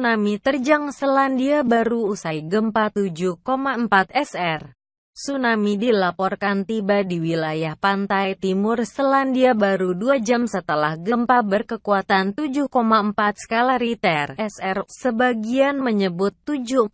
tsunami terjang Selandia Baru usai gempa 7,4 SR. Tsunami dilaporkan tiba di wilayah pantai timur Selandia Baru dua jam setelah gempa berkekuatan 7,4 skala Richter (SR). Sebagian menyebut 7,8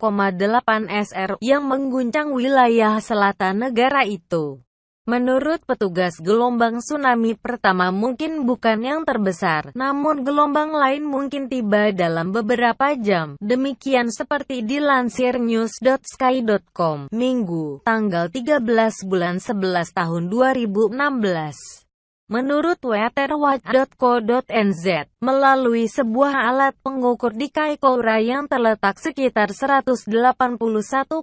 SR yang mengguncang wilayah selatan negara itu. Menurut petugas gelombang tsunami pertama mungkin bukan yang terbesar, namun gelombang lain mungkin tiba dalam beberapa jam. Demikian seperti dilansir news.sky.com, Minggu, tanggal 13 bulan 11 tahun 2016. Menurut weatherwatch.co.nz, melalui sebuah alat pengukur di Kaikoura yang terletak sekitar 181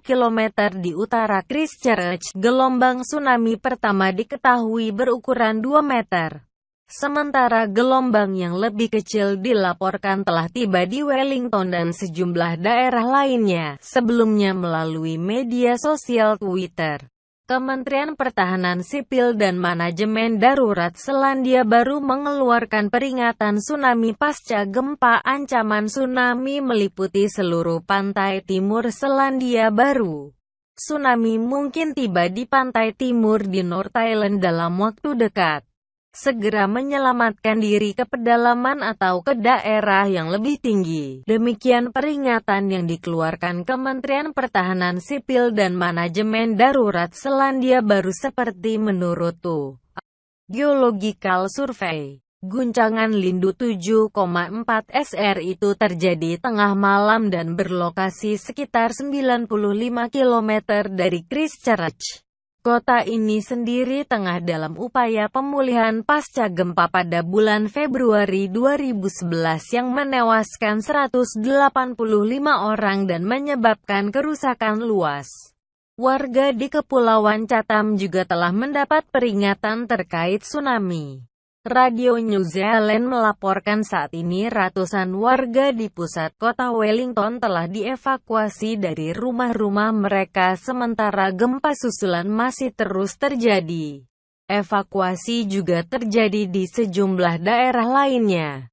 km di utara Christchurch, gelombang tsunami pertama diketahui berukuran 2 meter. Sementara gelombang yang lebih kecil dilaporkan telah tiba di Wellington dan sejumlah daerah lainnya, sebelumnya melalui media sosial Twitter. Kementerian Pertahanan Sipil dan Manajemen Darurat Selandia Baru mengeluarkan peringatan tsunami pasca gempa ancaman tsunami meliputi seluruh pantai timur Selandia Baru. Tsunami mungkin tiba di pantai timur di North Island dalam waktu dekat segera menyelamatkan diri ke pedalaman atau ke daerah yang lebih tinggi. Demikian peringatan yang dikeluarkan Kementerian Pertahanan Sipil dan Manajemen Darurat Selandia Baru seperti menurut Tu. Geological Survey. Guncangan Lindu 7,4 SR itu terjadi tengah malam dan berlokasi sekitar 95 km dari Christchurch. Kota ini sendiri tengah dalam upaya pemulihan pasca gempa pada bulan Februari 2011 yang menewaskan 185 orang dan menyebabkan kerusakan luas. Warga di Kepulauan Chatham juga telah mendapat peringatan terkait tsunami. Radio New Zealand melaporkan saat ini ratusan warga di pusat kota Wellington telah dievakuasi dari rumah-rumah mereka sementara gempa susulan masih terus terjadi. Evakuasi juga terjadi di sejumlah daerah lainnya.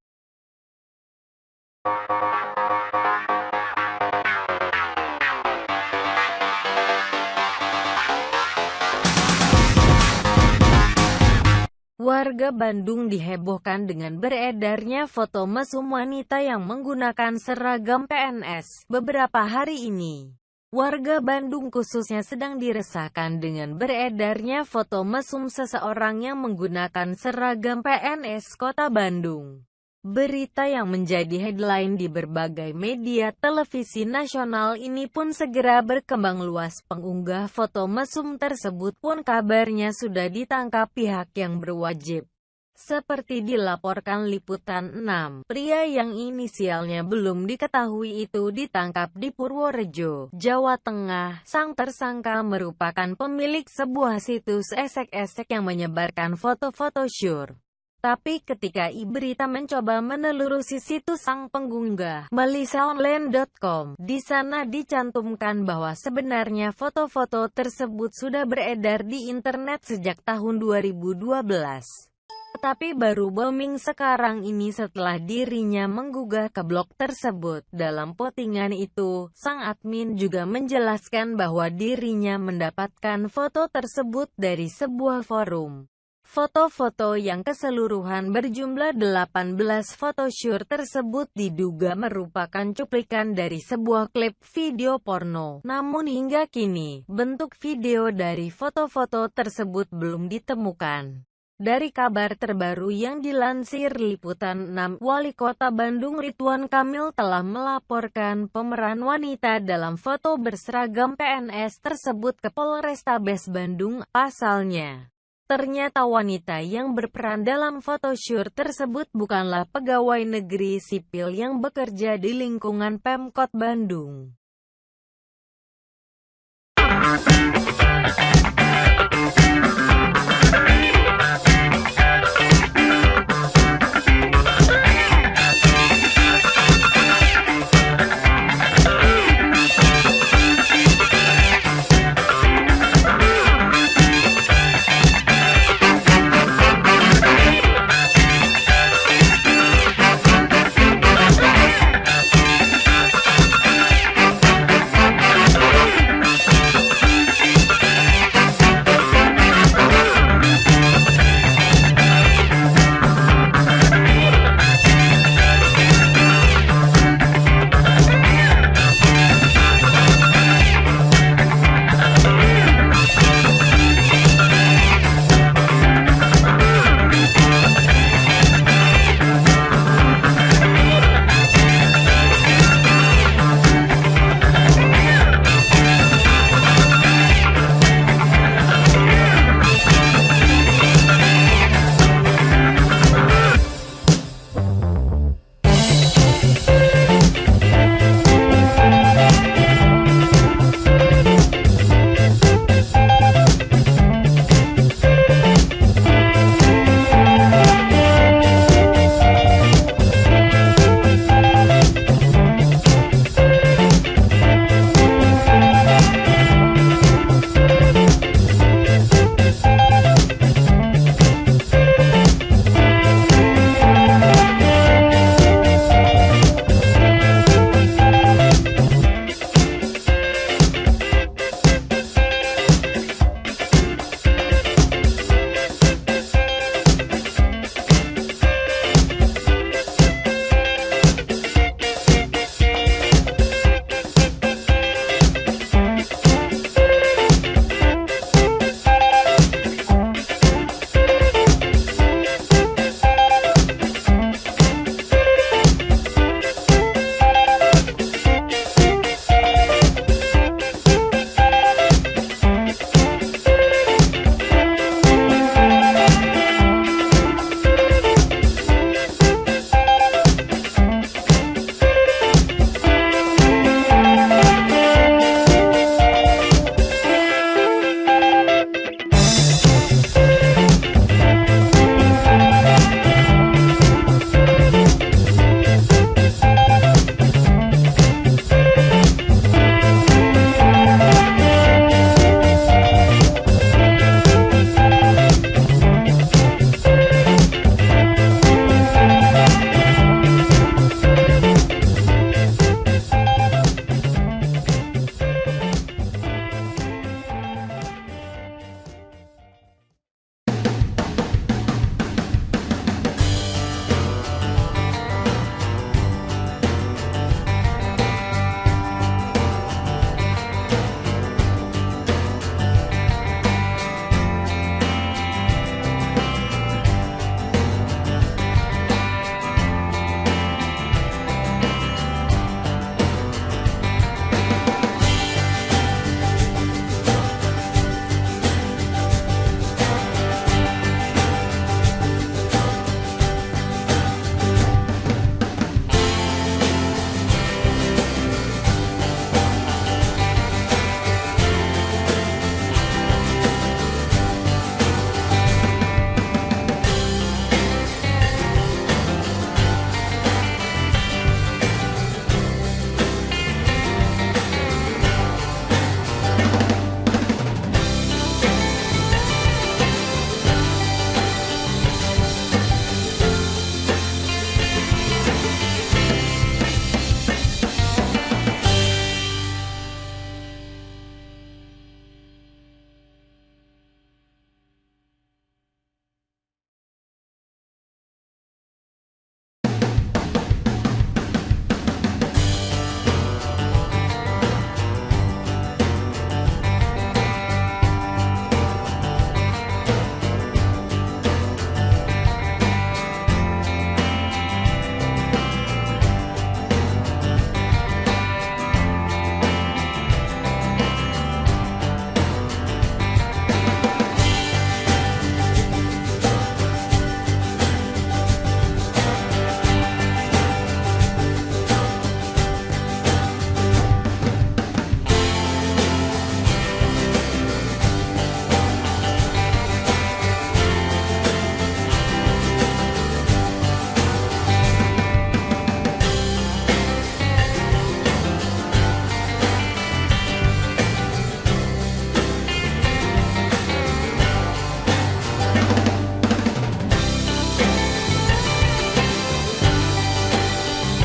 Warga Bandung dihebohkan dengan beredarnya foto mesum wanita yang menggunakan seragam PNS beberapa hari ini. Warga Bandung khususnya sedang diresahkan dengan beredarnya foto mesum seseorang yang menggunakan seragam PNS Kota Bandung. Berita yang menjadi headline di berbagai media televisi nasional ini pun segera berkembang luas. Pengunggah foto mesum tersebut pun kabarnya sudah ditangkap pihak yang berwajib. Seperti dilaporkan Liputan 6, pria yang inisialnya belum diketahui itu ditangkap di Purworejo, Jawa Tengah. Sang tersangka merupakan pemilik sebuah situs esek-esek yang menyebarkan foto-foto syur. Tapi ketika Iberita mencoba menelurusi situs sang pengunggah, melisaonline.com, di sana dicantumkan bahwa sebenarnya foto-foto tersebut sudah beredar di internet sejak tahun 2012. Tapi baru booming sekarang ini setelah dirinya menggugah ke blog tersebut. Dalam postingan itu, sang admin juga menjelaskan bahwa dirinya mendapatkan foto tersebut dari sebuah forum. Foto-foto yang keseluruhan berjumlah 18 photoshoot tersebut diduga merupakan cuplikan dari sebuah klip video porno. Namun hingga kini, bentuk video dari foto-foto tersebut belum ditemukan. Dari kabar terbaru yang dilansir Liputan 6, Wali Kota Bandung Ridwan Kamil telah melaporkan pemeran wanita dalam foto berseragam PNS tersebut ke Polrestabes Bandung, pasalnya. Ternyata wanita yang berperan dalam photoshoot tersebut bukanlah pegawai negeri sipil yang bekerja di lingkungan Pemkot Bandung.